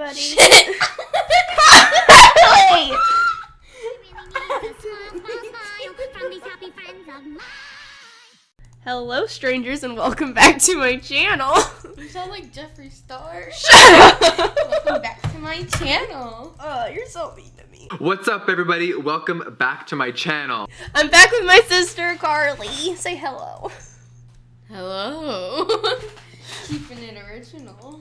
everybody. Hello, strangers, and welcome back to my channel. You sound like Jeffree Star. Shut up! Welcome back to my channel. Oh, you're so mean to me. What's up, everybody? Welcome back to my channel. I'm back with my sister Carly. Say hello. Hello. Keeping it original.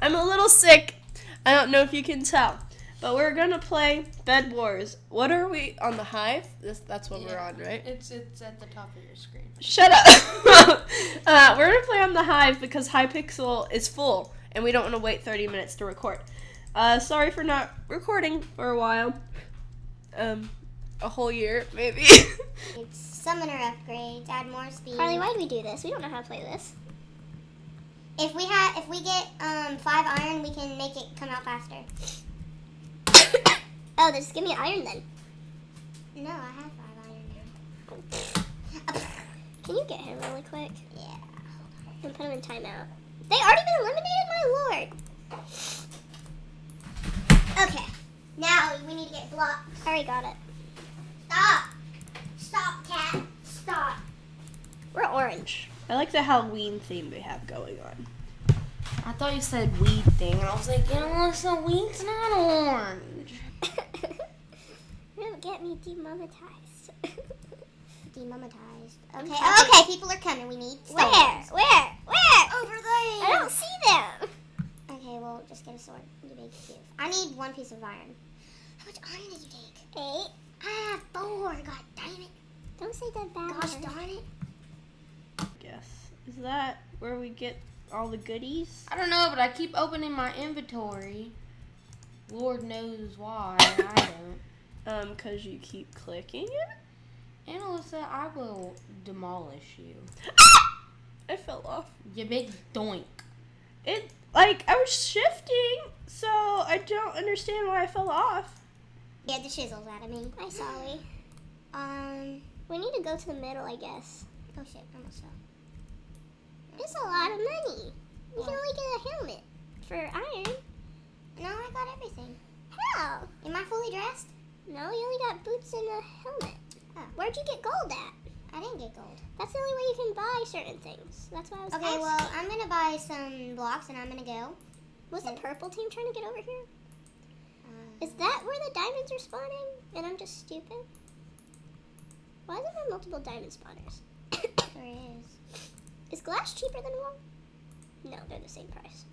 I'm a little sick. I don't know if you can tell, but we're gonna play Bed Wars. What are we on the Hive? This, that's what we're on, right? It's it's at the top of your screen. Shut up. uh, we're gonna play on the Hive because Hypixel is full, and we don't want to wait 30 minutes to record. Uh, sorry for not recording for a while. Um, a whole year maybe. It's summoner upgrades, add more speed. Carly, why do we do this? We don't know how to play this. If we have, if we get um five iron, we can make it come out faster. oh, just give me iron then. No, I have five iron now. Can you get him really quick Yeah. and put him in timeout? They already been eliminated, my lord. Okay. Now we need to get blocks. I already got it. Stop. Stop, cat. Stop. We're orange. I like the Halloween theme they have going on. I thought you said weed thing, and I was like, you know, so weed's not orange. You're gonna get me demonetized. Demonetized. Okay. Okay. Okay. People are coming. We need. Where? Where? Where? Over there. I don't see them. Okay. Well, just get a sword. You big give. I need one piece of iron. How much iron did you take? Eight. I have four. God damn it. Don't say that bad Gosh word. darn it. Guess is that where we get all the goodies? I don't know, but I keep opening my inventory. Lord knows why. I don't. Um, cause you keep clicking it. And Alyssa, I will demolish you. I fell off. You big doink. It like I was shifting, so I don't understand why I fell off. Get the chisels out of me. Hi, Solly. Um. We need to go to the middle, I guess. Oh shit. I almost fell. It's a lot of money. You can only get a helmet for iron. No, I got everything. How? Am I fully dressed? No, you only got boots and a helmet. Oh. Where'd you get gold at? I didn't get gold. That's the only way you can buy certain things. That's why I was Okay, asking. well, I'm gonna buy some blocks and I'm gonna go. Was the purple team trying to get over here? Uh, Is that where the diamonds are spawning? And I'm just stupid? Why is there multiple diamond spawners? there is. Is glass cheaper than wool? No, they're the same price.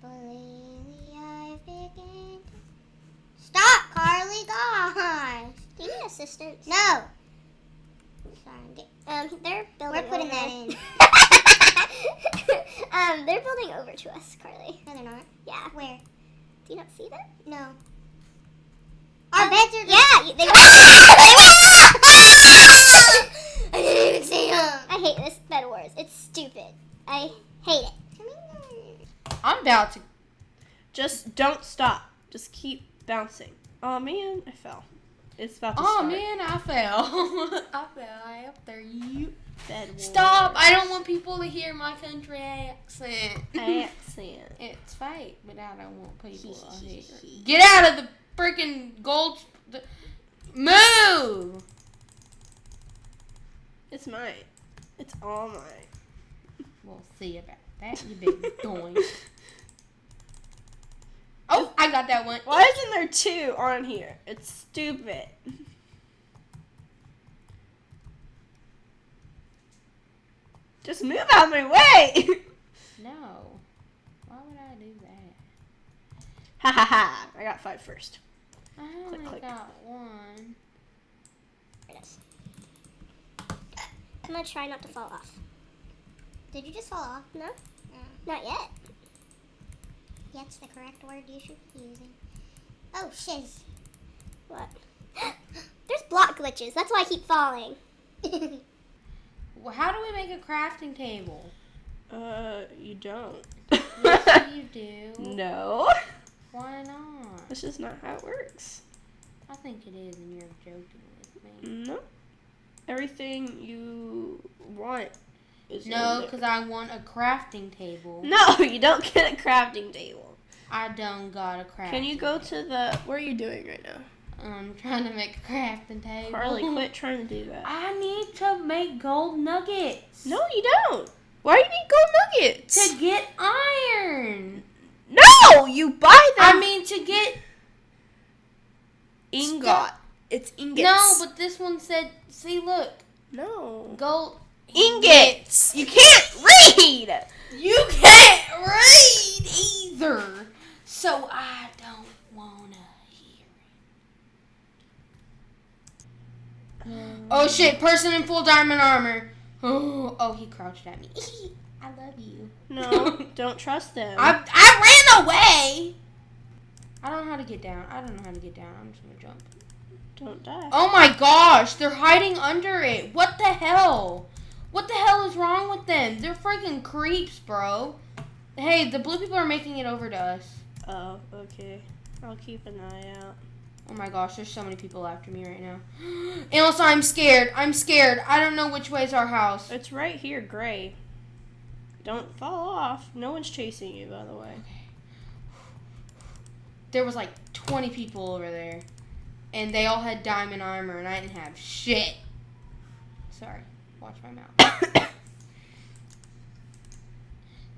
Believe I begin. Stop, Carly! Gosh! Do you need assistance? No. Sorry, Um, they're building. we're putting over. that in. um, they're building over to us, Carly. No, they're not. Yeah. Where? Do you not see them? No. Our beds are. Yeah, they were. I didn't even see them. I hate this Bed Wars. It's stupid. I hate it. I'm about to. Just don't stop. Just keep bouncing. Oh man, I fell. It's about to Oh start. man, I fell. I fell. I up there. You Bed Wars. stop! I don't want people to hear my country accent. accent. it's fake, but I don't want people to hear. Get out of the freaking gold. Move! It's mine. It's all mine. We'll see about that. You big doink. Oh, I got that one. Why isn't there two on here? It's stupid. Just move out of my way. No. Why would I do that? ha ha ha. I got five first. I only click. got one. There it is. I'm gonna try not to fall off. Did you just fall off? No, No. not yet. That's the correct word you should be using. Oh, shiz. What? There's block glitches. That's why I keep falling. Well, how do we make a crafting table? Uh, you don't. Yes, you do. no. Why not? That's just not how it works. I think it is, and you're joking with me. No. Everything you want is No, because I want a crafting table. No, you don't get a crafting table. I don't got a crafting Can you go to the? What are you doing right now, I'm trying to make a crafting table. Carly? Quit trying to do that. I need to make gold nuggets. No, you don't. Why do you need gold nuggets? To get iron. no, you buy them. I mean, to get. ingot. It's ingots. No, but this one said, see, look. no Gold. ingots. You can't read. You can't read either. So I don't want to hear it. Oh shit, person in full diamond armor. Oh, oh he crouched at me. I love you. No, don't trust them. I, I ran away. I don't know how to get down. I don't know how to get down. I'm just gonna jump. Don't die. Oh my gosh, they're hiding under it. What the hell? What the hell is wrong with them? They're freaking creeps, bro. Hey, the blue people are making it over to us. Oh, okay. I'll keep an eye out. Oh my gosh, there's so many people after me right now. And also, I'm scared. I'm scared. I don't know which way's our house. It's right here, gray. Don't fall off. No one's chasing you, by the way. There was like 20 people over there. And they all had diamond armor, and I didn't have shit. Sorry. Watch my mouth.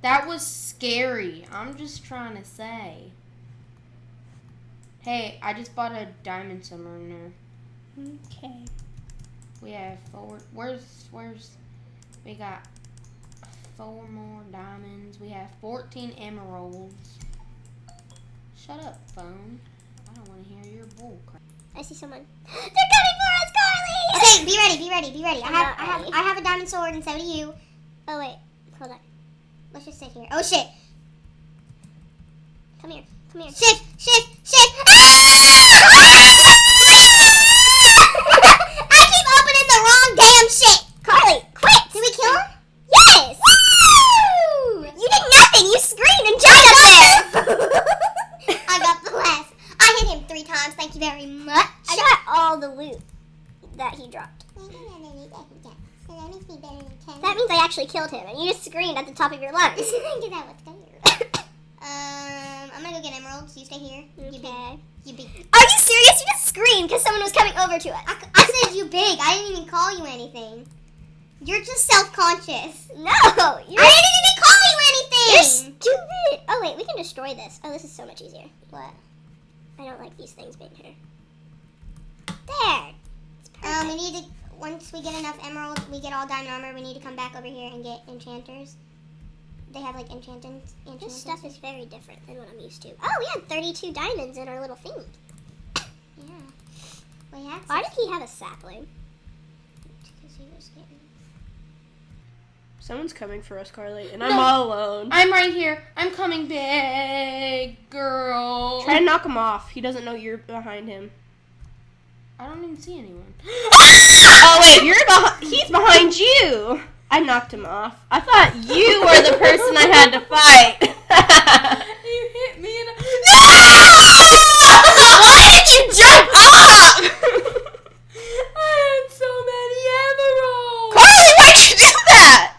That was scary. I'm just trying to say. Hey, I just bought a diamond summoner. Okay. We have four. Where's where's? We got four more diamonds. We have 14 emeralds. Shut up, phone. I don't want to hear your bull crap. I see someone. They're coming for us, Carly! Okay, be ready, be ready, be ready. I have, I have, ready. I have a diamond sword, and so do you. Oh wait, hold on. Let's just sit here. Oh shit! Come here. Come here. Shift, shift, shift! I keep opening the wrong damn shit. Carly, quit! Did we kill him? Yes! Woo! You did nothing. You screamed and jumped up there. I got the last. I hit him three times. Thank you very much. I got all the loot that he dropped. That means I actually killed him, and you just screamed at the top of your lungs. Get that with fire. Um, I'm gonna go get emeralds. You stay here. You big. You big. Are you serious? You just screamed because someone was coming over to us. I, I said you big. I didn't even call you anything. You're just self-conscious. No, I didn't even call you you're stupid. Oh wait, we can destroy this. Oh, this is so much easier. What? I don't like these things being here. There. It's perfect. Um, we need to. Once we get enough emeralds, we get all diamond armor. We need to come back over here and get enchanters. They have like enchanting. this stuff is very different than what I'm used to. Oh, we had 32 diamonds in our little thing. Yeah. We have. Why did he have a sapling? Because he was getting. Someone's coming for us, Carly, and I'm No. all alone. I'm right here. I'm coming, big girl. Try to knock him off. He doesn't know you're behind him. I don't even see anyone. Oh wait, you're behind. He's behind you. I knocked him off. I thought you were the person I had to fight. you hit me and No! Why did you jump up? I had so many emeralds. Carly, why'd you do that?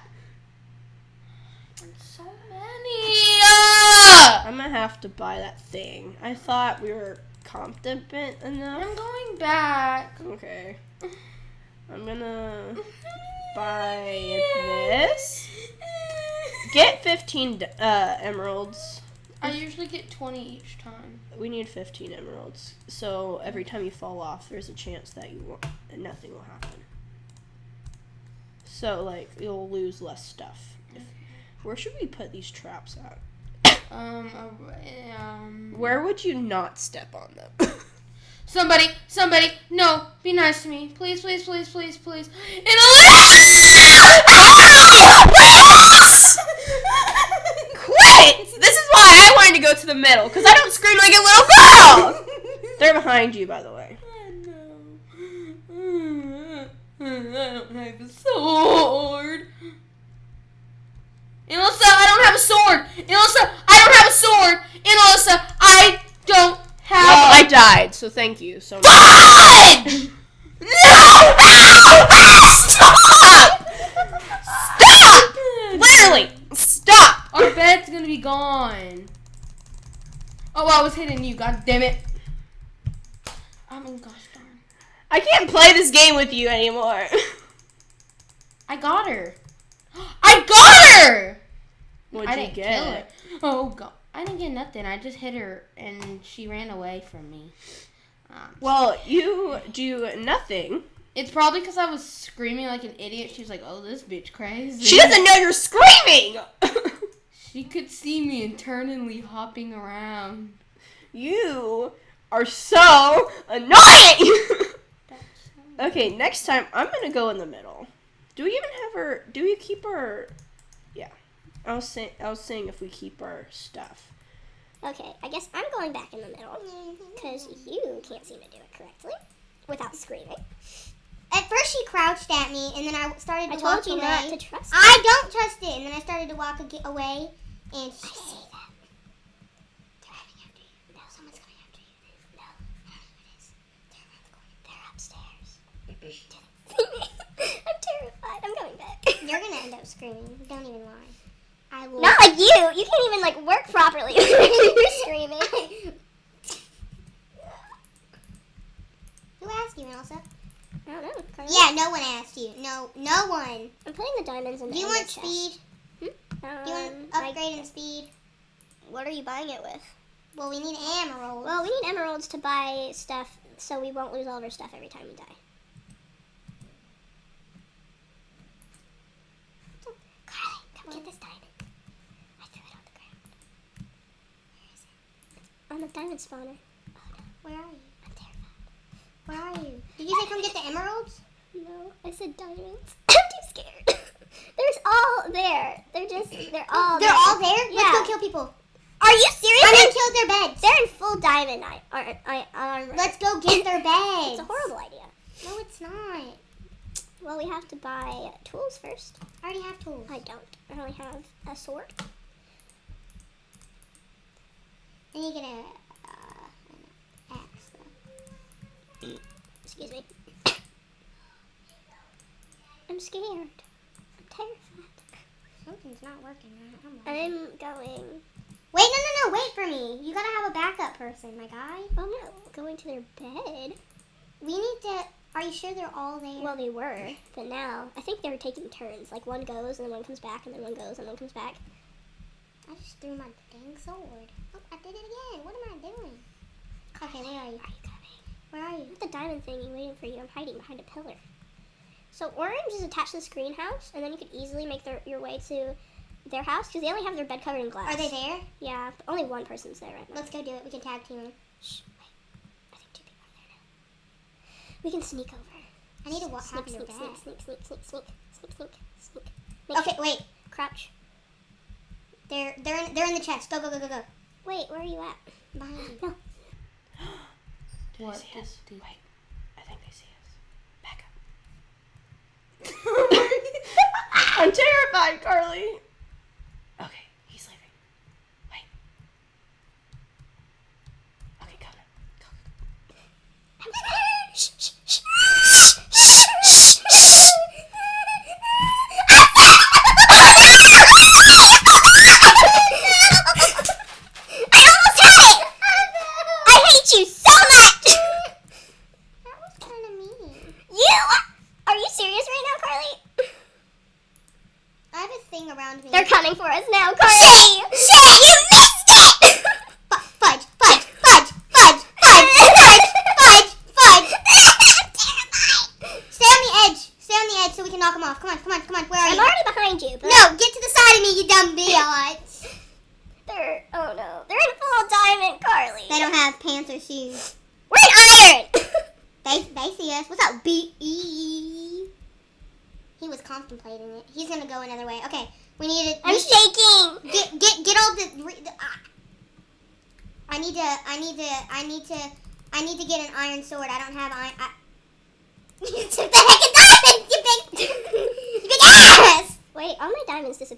So many. Uh, I'm gonna have to buy that thing. I thought we were competent enough. I'm going back. Okay. I'm gonna buy this. Get 15 uh, emeralds. I usually get 20 each time. We need 15 emeralds. So every time you fall off, there's a chance that you won't, nothing will happen. So like you'll lose less stuff. Where should we put these traps at? Um, uh, um. Where would you not step on them? Somebody, somebody, no, be nice to me, please, please, please, please, please. And Quit! This is why I wanted to go to the middle, because I don't scream like a little girl! They're behind you, by the way. I don't have a sword. Alyssa, I don't have a sword. And a sword. And Alyssa, I don't have Well, I a died, so thank you so much. fudge. No! No! Stop! Stop! Our bed's gonna be gone. Oh, I was hitting you. God damn it. Oh I mean, gosh darn. I can't play this game with you anymore. I got her. I got her. What'd I you didn't get? kill her. Oh god. I didn't get nothing. I just hit her and she ran away from me. Um, Well, you do nothing. it's probably because I was screaming like an idiot. She was like, "Oh, this bitch crazy." She doesn't know you're screaming. She could see me internally hopping around. you are so annoying. okay, next time I'm gonna go in the middle. Do we even have her? Do we keep our? Yeah, I was saying. I was saying if we keep our stuff. Okay, I guess I'm going back in the middle because you can't seem to do it correctly without screaming. At first, she crouched at me, and then I started to I walk told you away. not to trust. I don't trust it, and then I started to walk ag- away, and she I see that. They're coming after you. No, someone's coming after you. No, I don't know who it is. They're around the corner. They're upstairs. I'm terrified. I'm going back. you're gonna end up screaming. Don't even lie. I will. Not like you. You can't even like work properly. You're screaming. Who asked you, Elsa? I don't know. Carly. Yeah, no one asked you. No, no one. I'm putting the diamonds in the Do you want chest. speed? Um, Do you want I- upgrade in speed? what are you buying it with? Well, we need emeralds. Well, we need emeralds to buy stuff so we won't lose all of our stuff every time we die. Carly, come get this diamond. I threw it on the ground. Where is on the diamond spawner. Oh no, Where are you? I'm terrified. Where are you? Did you say come get the emeralds? No, I said diamonds. I'm too scared. There's all there. They're just, they're all They're there. all there. Yeah. Let's go kill people. Are you serious? I'm They're, gonna kill their beds. they're in full diamond I, I, I, armor. Let's go get their beds. It's a horrible idea. No, it's not. Well, we have to buy tools first. I already have tools. I don't. I only have a sword. And you get a uh, an axe. Though. Excuse me. I'm scared. I'm terrified. Something's not working. right. I'm I'm going. Wait, no, no, no. Wait for me. You gotta have a backup person, my guy. I'm not going to their bed. We need to. Are you sure they're all there? Well, they were, but now I think they're taking turns. Like one goes and then one comes back, and then one goes and then one comes back. I just threw my dang sword. I did it again. What am I doing? Okay, where are you? Are you coming? Where are you? I'm the diamond thingy waiting for you. I'm hiding behind a pillar. So orange is attached to the screen house, and then you could easily make their, your way to their house because they only have their bed covered in glass. Are they there? Yeah, only one person's there right now. Let's go do it. We can tag team them. Shh, wait. I think two people are there now. We can sneak over. I need to wa- sneak, your sneak, sneak, sneak, sneak, sneak, sneak, sneak, sneak. Make Okay, wait. Crouch. They're they're in, they're in the chest. Go go go go go. Wait, where are you at? Behind you. No. What? see us? Wait, I think they see us. Back up. I'm terrified, Carly. Okay, he's leaving. Wait. Okay, go now. Go, go, go. Shh, shh, shh. Shh, shh, shh. I almost had it! I hate you so much! That was kind of mean. You? Are you serious right now, Carly? I have a thing around me. They're coming for us now,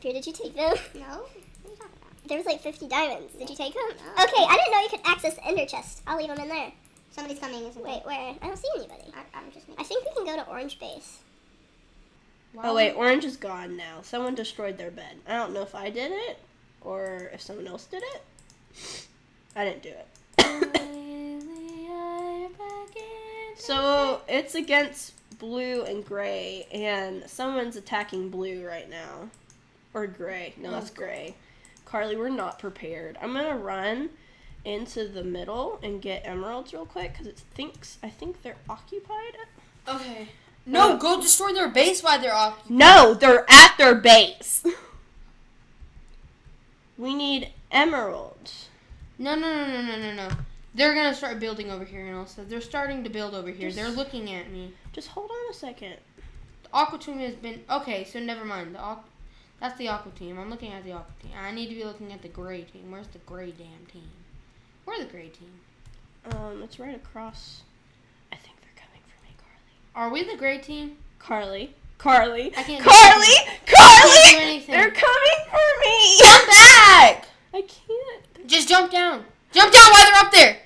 my diamonds disappeared. Did you take them? No. What are you talking about? There was like 50 diamonds. Did you take them? No. Okay, I didn't know you could access the ender chest. I'll leave them in there. Somebody's coming, isn't Wait, there? where? I don't see anybody. I, I'm just. I think we can go to orange base. Wow. Oh wait, orange is gone now. Someone destroyed their bed. I don't know if I did it or if someone else did it. I didn't do it. so it's against blue and gray, and someone's attacking blue right now. Or gray. No, that's gray. Carly, we're not prepared. I'm gonna run into the middle and get emeralds real quick because it thinks I think they're occupied. Okay. No, uh, go destroy their base while they're occupied. No, they're at their base. we need emeralds. No, no, no, no, no, no, no. They're gonna start building over here, and also they're starting to build over here. They're looking at me. Just hold on a second. The aqua team has been okay. So never mind. The aqu- that's the aqua team. I'm looking at the aqua team. I need to be looking at the gray team. Where's the gray damn team? Where's the gray team? Um, it's right across. I think they're coming for me, Carly. Are we the gray team? Carly. Carly. Carly. I can't do Carly. Carly. do. They're coming for me. Jump back! I can't. Just jump down. Jump down while they're up there.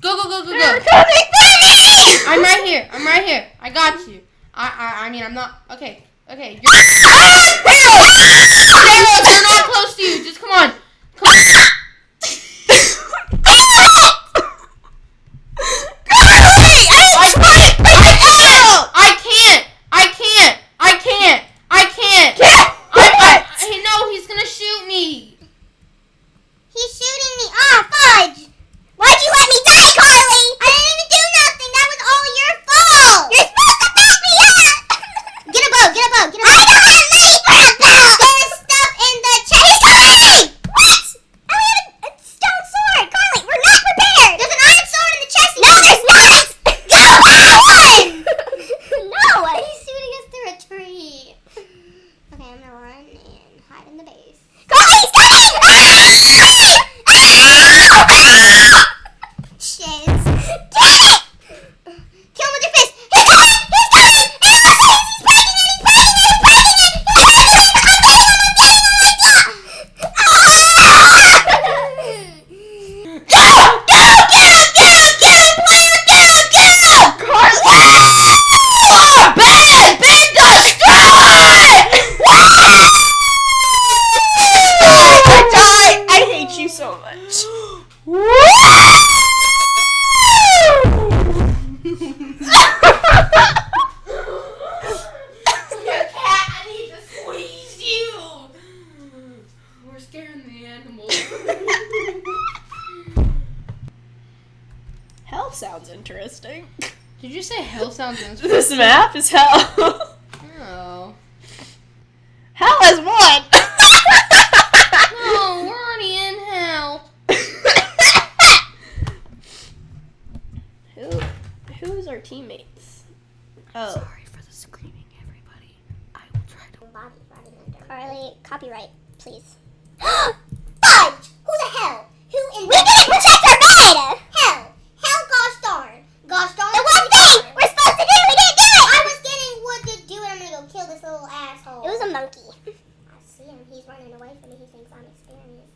Go, go, go, go, They're go. coming for me. I'm right here. I'm right here. I got you. I, I, I mean, I'm not. Okay, okay. You're, Daryl, they're not close to you. Just come on. Come on. I can't. I can't. I can't. I can't. I, I, I know he's gonna shoot me. He's shooting me. Ah, fudge! Why'd you let me die, Carly? I didn't even do nothing. That was all your fault. You're supposed to back me up. get a bow. Get a bow. Get a bow. I don't have money for a bow. There's stuff in the chest. He's coming. What? I only have a, a stone sword, Carly. We're not prepared. There's an iron sword in the chest. No, there's not. Go that one. no, he's shooting us through a tree. Okay, I'm gonna run and hide in the base. Carly's coming! Shiz. Get it! Kill him with your fist. He's coming! He's coming! And he's breaking it! He's breaking it! He's breaking it! He's breaking it! I'm getting him! I'm getting him! Like that! Go! Go! Get him! Get him! Get him! Player! Get him! Get him! Carly! Ben! Ben destroyed! Die. I hate you so much. I need to squeeze you. We're scaring the animals. Hell sounds interesting. Did you say hell sounds interesting? This map is hell. No. hell has won. No, we're already in hell. Who? Who's our teammates? Oh. Sorry for the screaming, everybody. I will try to. Carly, copyright, please. Fudge! Who the hell? Who in We didn't protect our bed! Hell! Hell gosh darn! Gosh darn! The one thing we're supposed to do, we didn't do it! I was getting wood to do it. I'm gonna go kill this little asshole. It was a monkey. I see him. He's running away from me. He thinks I'm experienced.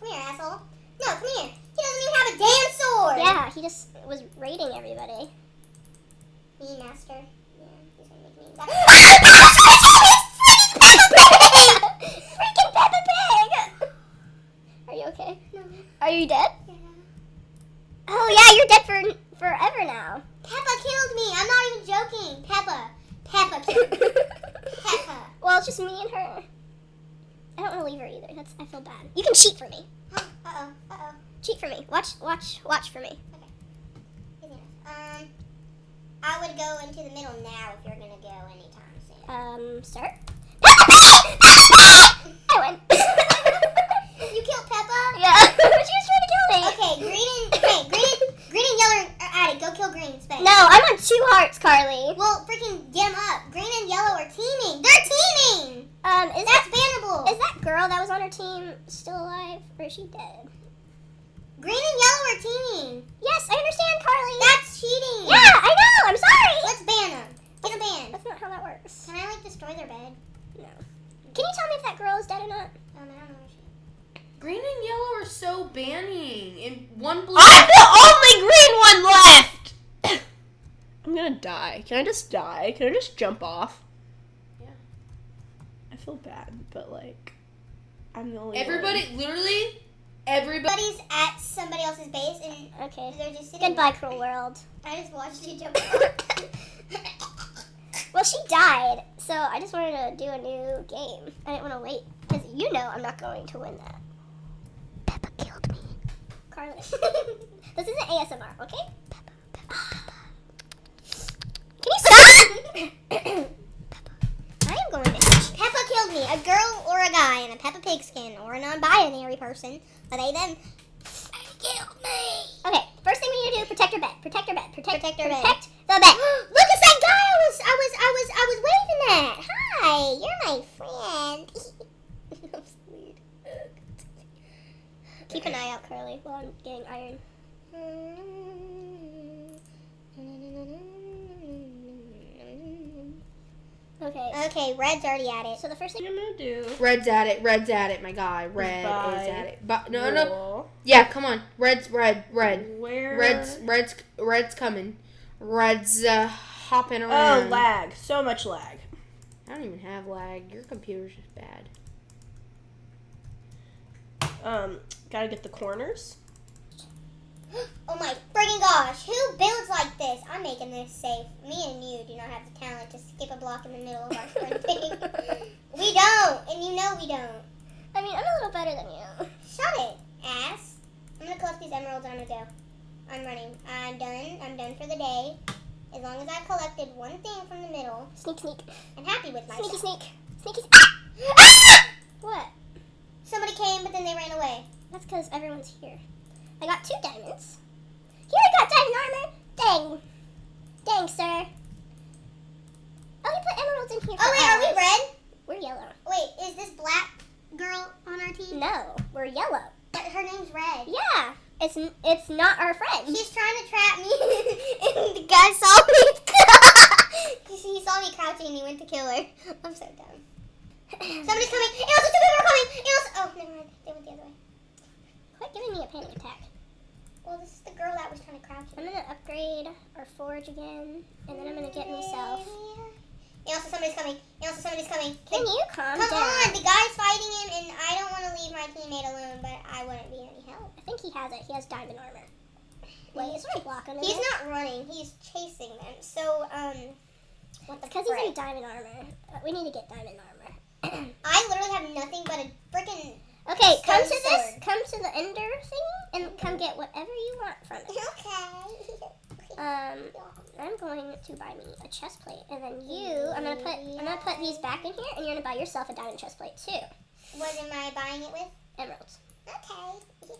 Come here, asshole. No, come here. He doesn't even have a damn sword! Yeah, he just was raiding everybody. Me, master. Yeah, he's gonna make me oh Freaking Peppa Pig! Are you okay? No. Are you dead? Yeah. Oh yeah, you're dead for forever now. Peppa killed me. I'm not even joking. Peppa. Peppa killed me. Peppa. well, it's just me and her. I don't want to leave her either. That's I feel bad. You can cheat for me. Uh-oh. Uh-oh. Cheat for me. Watch, watch, watch for me. Um, I would go into the middle now if you're gonna go anytime soon. Um, start. I win. you killed Peppa? yeah, she was trying to kill me. Okay, green and okay, green, green and yellow are added. Go kill green. Space. No, two hearts, Carly. Well, freaking get 'em up. Green and yellow are teaming. They're teaming. Um, is That's that bannable. is that girl that was on her team still alive, or is she dead? green and yellow are teaming. Yes, I understand, Carly. That's cheating. yeah, I know. I'm sorry. Let's ban them. Get them banned. That's not how that works. Can I like destroy their bed? No. Can you tell me if that girl is dead or not? Um, I don't know. Green and yellow are so banning, and one blue. I'm the only green one left. I'm gonna die. Can I just die? Can I just jump off? Yeah. I feel bad, but like, I'm the only Everybody, literally. Everybody's at somebody else's base and Okay. they're just sitting Goodbye, there. cruel world. I just watched you jump. Well, she died, so I just wanted to do a new game. I didn't want to wait because you know I'm not going to win that. Peppa killed me. Carly, this isn't ASMR, okay? Peppa, Peppa, Can you stop? I am going to. Peppa killed me. A girl or a guy in a Peppa Pig skin or a non-binary person. Are they them? Killed me. Okay, first thing we need to do: protect your bed. Protect your bed. Protect, Protect your bed. protect the bed. Look, it's that guy I was, I was, I was, I was waving at. Hi, you're my friend. that was weird. Keep an eye out, Curly, while I'm getting iron. Okay. Okay, Red's already at it. So the first thing. I'm gonna do. Red's at it. Red's at it. My guy. Red Goodbye. is at it. But no, no. Roll. Yeah, come on. Red's red. Red. Where? Red's red's red's coming. Red's uh, hopping around. Oh, lag. So much lag. I don't even have lag. Your computer's just bad. Um, gotta get the corners. Oh my friggin' gosh, who builds like this? I'm making this safe. Me and you do not have the talent to skip a block in the middle of our sprinting. we don't, and you know we don't. I mean, I'm a little better than you. Shut it, ass. I'm gonna collect these emeralds I'm gonna go. I'm running. I'm done. I'm done for the day. As long as I've collected one thing from the middle, Sneak, sneak. I'm happy with myself. Sneaky, sneak. Sneaky. Ah! What? Somebody came, but then they ran away. That's because everyone's here. I got two diamonds. Here, I got diamond armor. Dang. Dang, sir. Oh, you put emeralds in here. Oh wait, are we red? We're yellow. Wait, is this black girl on our team? No, we're yellow. But her name's Red. Yeah, it's it's not our friend. She's trying to trap me, and the guy saw me. he saw me crouching, and he went to kill her. I'm so dumb. Somebody's coming. Elsa, two people are coming. Elsa. Oh, never mind. They went the other way. Quit giving me a panic attack. Well, this is the girl that was trying to crouch. I'm upgrade our forge again, and then I'm gonna get myself. Elsa, somebody's coming. Elsa, somebody's coming. Can you calm Come down? on, the guy's fighting him, and I don't want to leave my teammate alone, but I wouldn't be any help. I think he has it. He has diamond armor. Wait, is there a block under He's there? not running. He's chasing them. So, um, what the Because he's in diamond armor. Uh, we need to get diamond armor. I literally have nothing but a freaking. Okay, come to Stone this. Come to the ender thing, and come get whatever you want from it. Okay. Um, I'm going to buy me a chest plate, and then you, I'm gonna put, I'm gonna put these back in here, and you're gonna buy yourself a diamond chest plate too. What am I buying it with? Emeralds. Okay.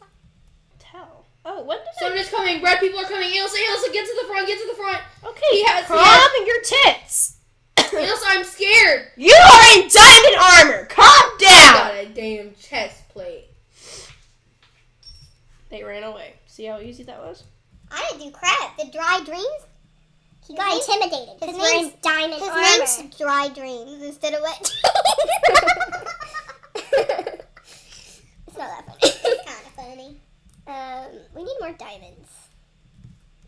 Tell. Oh, when did Somebody's coming. Red people are coming. Elsa, Elsa, get to the front. Get to the front. Okay, He has- he calm has- your tits. Elsa, I'm scared. you are in diamond armor. Calm down. Got a damn chest plate. They ran away. See how easy that was? I didn't do crap. The dry dreams. He got His intimidated his in name's- diamond His armor. name's Dry Dreams instead of Wet it's not that funny. it's kind of funny. um, we need more diamonds.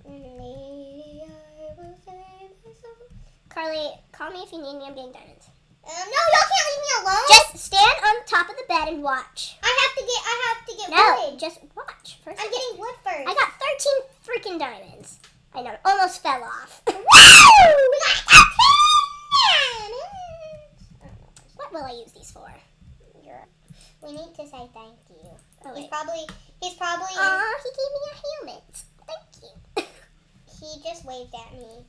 Maybe I will save myself. Carly, call me if you need me. I'm getting diamonds. Um, no, y'all can't leave me alone. Just stand on top of the bed and watch. I have to get. I have to get No, wood. just watch first. I'm getting wood first. I got 13 freaking diamonds. I know, almost fell off. Woo! We got 13 diamonds. what will I use these for? We need to say thank you. Oh, He's wait. probably. He's probably. Aw, he gave me a helmet. Thank you. He just waved at me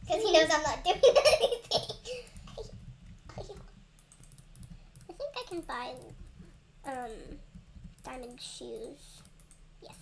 because he knows I'm not doing anything. I think I can buy um diamond shoes. Yes.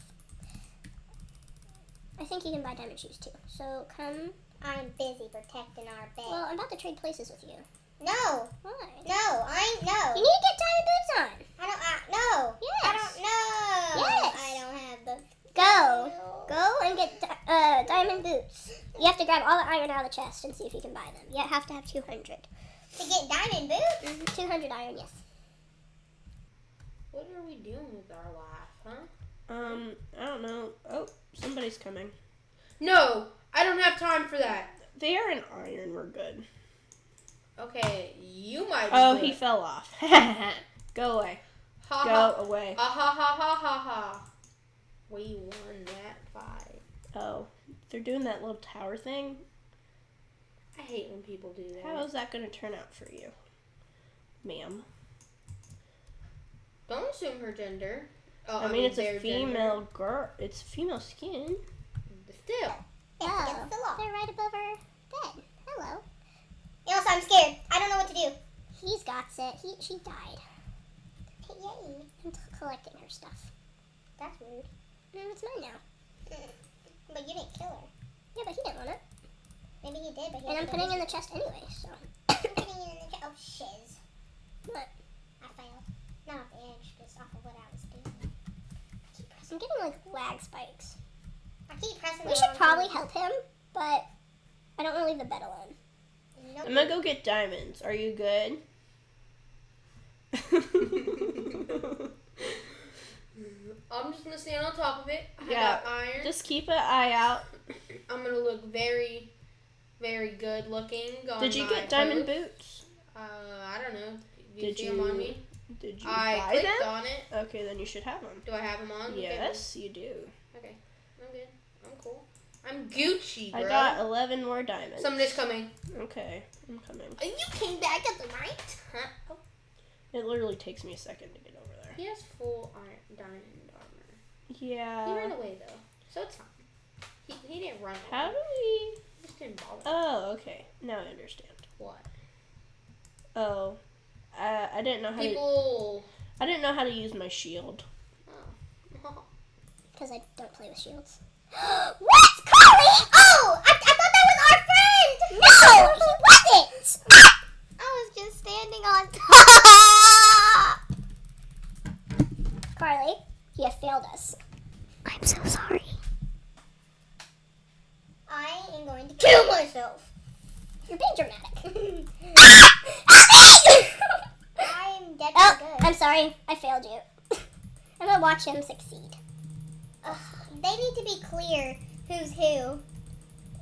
I think you can buy diamond shoes too. So come. I'm busy protecting our bed. Well, I'm about to trade places with you. no, Why? no, I no. You need to get diamond boots on. I don't. I, no. Yes. I don't know. Yes. I don't have the. Go. Go and get di- uh, diamond boots. You have to grab all the iron out of the chest and see if you can buy them. You have to have 200. To get diamond boots. Mhm, 200 iron, yes. What are we doing with our life, huh? Um, I don't know. Oh, somebody's coming. No, I don't have time for that. They are in iron. We're good. Okay, you might. be Oh, he fell off. Go away. Ha Go ha. away. Ah ha ha ha ha ha. We won that fight. Oh, they're doing that little tower thing. I hate when people do that. How is that going to turn out for you, ma'am? Don't assume her gender. Oh, I mean, it's a their gender. female girl. It's female skin. Still. It's Oh, against the law. they're right above our bed. Hello. Also, I'm scared. I don't know what to do. He's got it. He, she died. Yay. I'm t- collecting her stuff. That's rude. No, it's mine now. But you didn't kill her. Yeah, but he didn't want it. Maybe he did, but he And I'm putting it in the chest anyway, so. I'm putting it in the chest. Oh, shiz. What? I failed. Not off the edge, just off of what I was doing. I keep pressing. I'm getting like lag spikes. I keep pressing We should probably button. help him, but I don't want to leave the bed alone. Nope. I'm gonna go get diamonds. Are you good? I'm just gonna stand on top of it. I Yeah, got iron. Just keep an eye out. I'm gonna look very, very good looking. On Did you my get diamond post. boots? Uh, I don't know. Do you Did see them on you me? Did you I buy clicked them? on it. Okay, then you should have them. Do I have them on? Okay, Yes, you do. Okay. I'm good. I'm cool. I'm Gucci, bro. I got 11 more diamonds. Somebody's coming. Okay, I'm coming. You came back at the right time. Oh, It literally takes me a second to get over there. he has full iron diamond armor. Yeah. He ran away though, so it's fine. He, he didn't run. How do we? He just didn't bother. Oh, okay. Now I understand. what? Oh, I I didn't know how to. I didn't know how to use my shield. Oh. Because I don't play with shields. what? Carly? Oh! I, I thought that was our friend! No! He wasn't! I was just standing on top! Carly, you have failed us. I'm so sorry. I am going to kill myself. You're being dramatic. I'm dead oh, good. I'm sorry. I failed you. I'm gonna watch him succeed. Ugh, they need to be clear who's who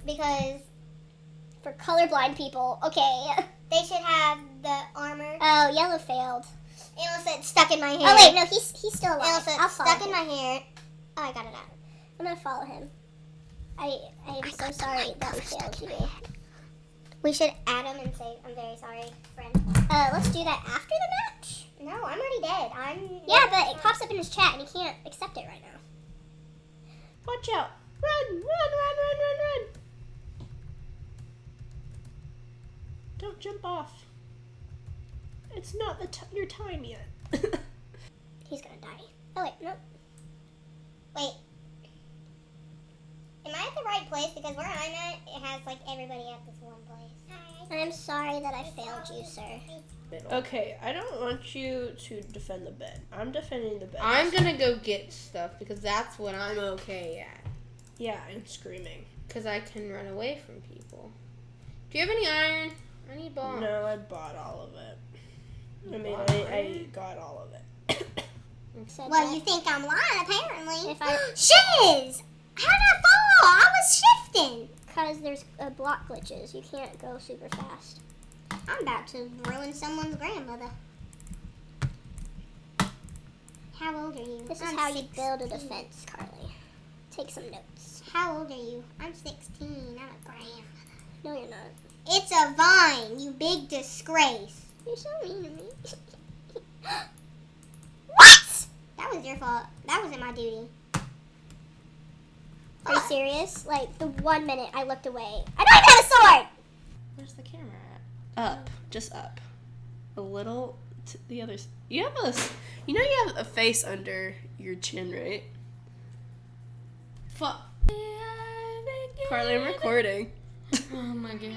because For colorblind people, okay. they should have the armor. Oh, yellow failed. It'll say stuck in my hair. Oh wait, no, he's he's still alive. say I'll stuck him. in my hair. Oh, I got it out. I'm gonna follow him. I I am so sorry that we failed you. We should add him and say, I'm very sorry, friend. Uh, let's do that after the match. No, I'm already dead. I'm. Yeah, but it pops up in his chat and he can't accept it right now. Watch out! Run! Run! Run! Run! Run! Run! Don't jump off. It's not the t- your time yet. He's gonna die. Oh wait, nope. Wait. Am I at the right place? Because where I'm at, it has like everybody at this one place. I'm sorry that I failed you, sir. okay, I don't want you to defend the bed. I'm defending the bed. I'm gonna go get stuff because that's what I'm okay at. Yeah, I'm screaming. Because I can run away from people. Do you have any iron? I need bombs. No, I bought all of it. I mean, I, I got all of it. Well, that- you think I'm lying, apparently. If I- Shiz! How did I fall? I was shifting. Because there's uh, block glitches. You can't go super fast. I'm about to ruin someone's grandmother. How old are you? This is I'm how you build a defense, Carly. Take some notes. How old are you? I'm 16. I'm a grandmother. No, you're not. It's a vine, you big disgrace. You're so mean to me. What? That was your fault. That wasn't my duty. Are you serious? Like, the one minute I looked away. I don't even have a sword! Where's the camera at? Up, just up, a little to the other. You have a, s- you know, you have a face under your chin, right? Fuck. Carly, I'm recording. Oh my god.